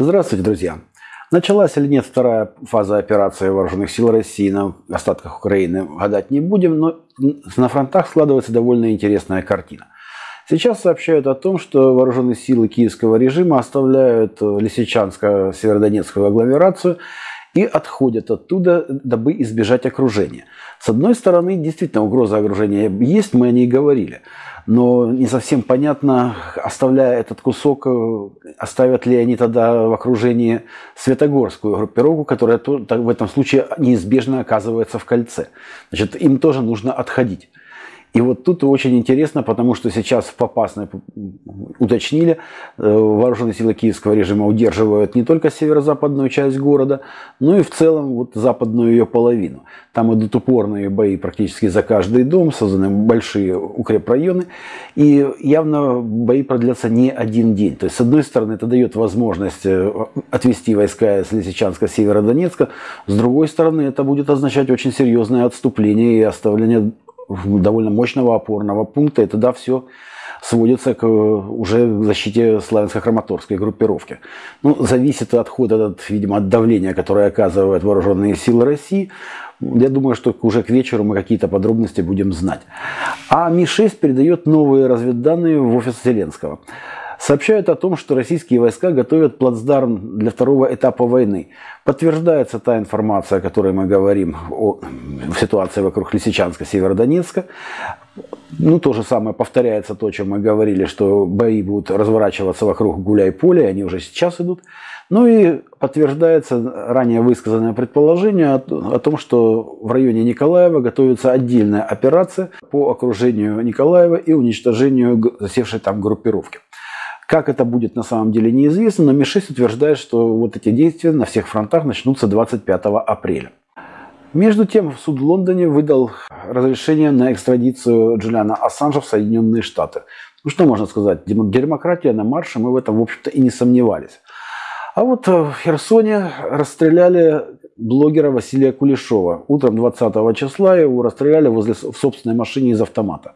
Здравствуйте, друзья! Началась или нет вторая фаза операции вооруженных сил России на остатках Украины, гадать не будем, но на фронтах складывается довольно интересная картина. Сейчас сообщают о том, что вооруженные силы киевского режима оставляют Лисичанско-Северодонецкую агломерацию и отходят оттуда, дабы избежать окружения. С одной стороны, действительно, угроза окружения есть, мы о ней говорили но не совсем понятно, оставляя этот кусок, оставят ли они тогда в окружении Светогорскую группировку, которая в этом случае неизбежно оказывается в кольце. Значит, им тоже нужно отходить. И вот тут очень интересно, потому что сейчас в Попасной уточнили, э, вооруженные силы киевского режима удерживают не только северо-западную часть города, но и в целом вот западную ее половину. Там идут упорные бои практически за каждый дом, созданы большие укрепрайоны, и явно бои продлятся не один день. То есть, с одной стороны, это дает возможность э, отвести войска из Лисичанска, Северодонецка, с другой стороны, это будет означать очень серьезное отступление и оставление довольно мощного опорного пункта, и тогда все сводится к уже защите славянско-краматорской группировки. Ну, зависит от хода, от, видимо, от давления, которое оказывают вооруженные силы России. Я думаю, что уже к вечеру мы какие-то подробности будем знать. А Ми-6 передает новые разведданные в офис Зеленского сообщают о том, что российские войска готовят плацдарм для второго этапа войны. Подтверждается та информация, о которой мы говорим о ситуации вокруг Лисичанска, Северодонецка. Ну, то же самое повторяется то, о чем мы говорили, что бои будут разворачиваться вокруг Гуляй-Поля, они уже сейчас идут. Ну и подтверждается ранее высказанное предположение о, том, что в районе Николаева готовится отдельная операция по окружению Николаева и уничтожению засевшей там группировки. Как это будет на самом деле неизвестно, но Ми-6 утверждает, что вот эти действия на всех фронтах начнутся 25 апреля. Между тем, суд в Лондоне выдал разрешение на экстрадицию Джулиана Ассанжа в Соединенные Штаты. Ну что можно сказать, демократия на марше, мы в этом, в общем-то, и не сомневались. А вот в Херсоне расстреляли блогера Василия Кулешова. Утром 20 числа его расстреляли возле, в собственной машине из автомата.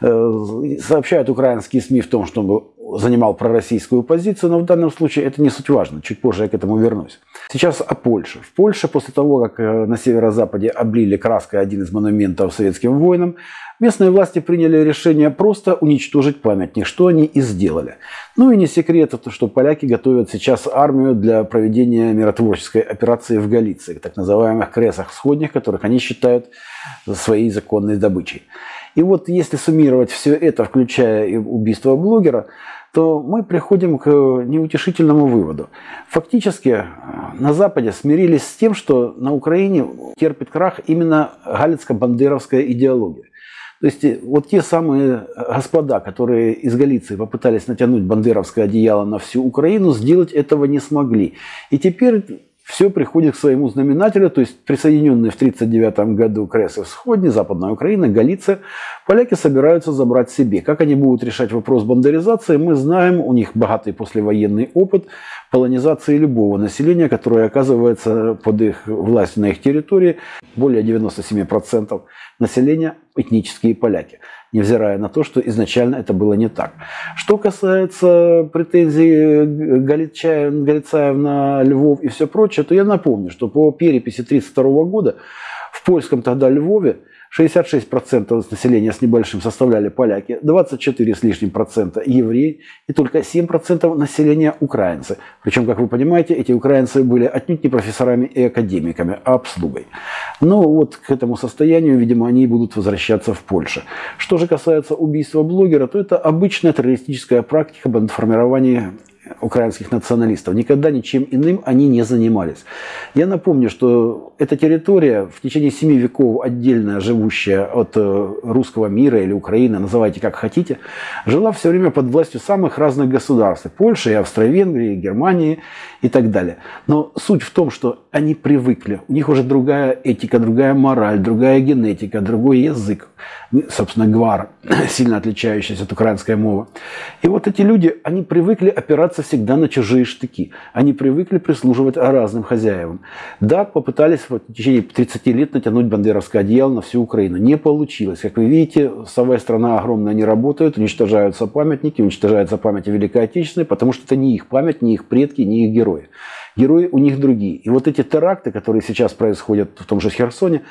Э, сообщают украинские СМИ в том, что он занимал пророссийскую позицию, но в данном случае это не суть важно. Чуть позже я к этому вернусь. Сейчас о Польше. В Польше после того, как э, на северо-западе облили краской один из монументов советским воинам, местные власти приняли решение просто уничтожить памятник, что они и сделали. Ну и не секрет, что поляки готовят сейчас армию для проведения миротворческой операции в Галиции, так называемых кресах всходних, которых они считают своей законной добычей. И вот если суммировать все это, включая и убийство блогера, то мы приходим к неутешительному выводу. Фактически э, на Западе смирились с тем, что на Украине терпит крах именно галицко-бандеровская идеология. То есть э, вот те самые господа, которые из Галиции попытались натянуть бандеровское одеяло на всю Украину, сделать этого не смогли. И теперь все приходит к своему знаменателю, то есть присоединенные в 1939 году Кресы Всходни, Западная Украина, Галиция, поляки собираются забрать себе. Как они будут решать вопрос бандеризации, мы знаем, у них богатый послевоенный опыт полонизации любого населения, которое оказывается под их властью на их территории, более 97% населения этнические поляки невзирая на то, что изначально это было не так. Что касается претензий Галицаев, Галицаев на Львов и все прочее, то я напомню, что по переписи 1932 года в польском тогда Львове 66% населения с небольшим составляли поляки, 24 с лишним процента евреи и только 7% населения украинцы. Причем, как вы понимаете, эти украинцы были отнюдь не профессорами и академиками, а обслугой. Но вот к этому состоянию, видимо, они будут возвращаться в Польше. Что же касается убийства блогера, то это обычная террористическая практика бандформирования украинских националистов. Никогда ничем иным они не занимались. Я напомню, что эта территория в течение семи веков отдельно живущая от э, русского мира или Украины, называйте как хотите, жила все время под властью самых разных государств. Польши, Австро-Венгрии, Германии и так далее. Но суть в том, что они привыкли. У них уже другая этика, другая мораль, другая генетика, другой язык. Собственно, гвар, сильно отличающийся от украинской мовы. И вот эти люди, они привыкли опираться бросаться всегда на чужие штыки. Они привыкли прислуживать разным хозяевам. Да, попытались в течение 30 лет натянуть бандеровское одеяло на всю Украину. Не получилось. Как вы видите, совая страна огромная не работает, уничтожаются памятники, уничтожаются памяти Великой Отечественной, потому что это не их память, не их предки, не их герои. Герои у них другие. И вот эти теракты, которые сейчас происходят в том же Херсоне,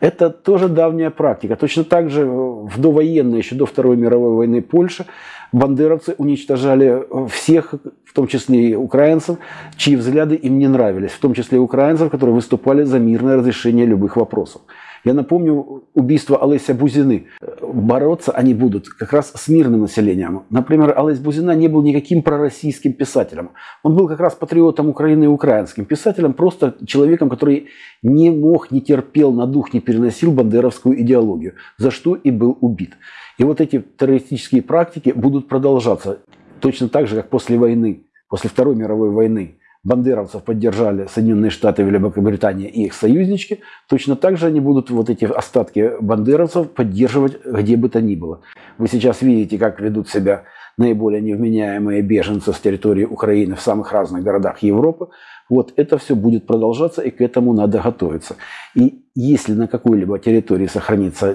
это тоже давняя практика. Точно так же в довоенной, еще до Второй мировой войны Польши, бандеровцы уничтожали всех, в том числе и украинцев, чьи взгляды им не нравились, в том числе и украинцев, которые выступали за мирное разрешение любых вопросов. Я напомню убийство Олеся Бузины. Бороться они будут как раз с мирным населением. Например, Олесь Бузина не был никаким пророссийским писателем. Он был как раз патриотом Украины и украинским писателем, просто человеком, который не мог, не терпел на дух, не переносил бандеровскую идеологию, за что и был убит. И вот эти террористические практики будут продолжаться точно так же, как после войны, после Второй мировой войны бандеровцев поддержали Соединенные Штаты, Великобритания и их союзнички, точно так же они будут вот эти остатки бандеровцев поддерживать где бы то ни было. Вы сейчас видите, как ведут себя наиболее невменяемые беженцы с территории Украины в самых разных городах Европы. Вот это все будет продолжаться, и к этому надо готовиться. И если на какой-либо территории сохранится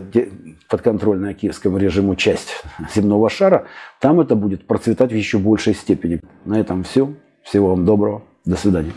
подконтрольная киевскому режиму часть земного шара, там это будет процветать в еще большей степени. На этом все. Всего вам доброго. До свидания.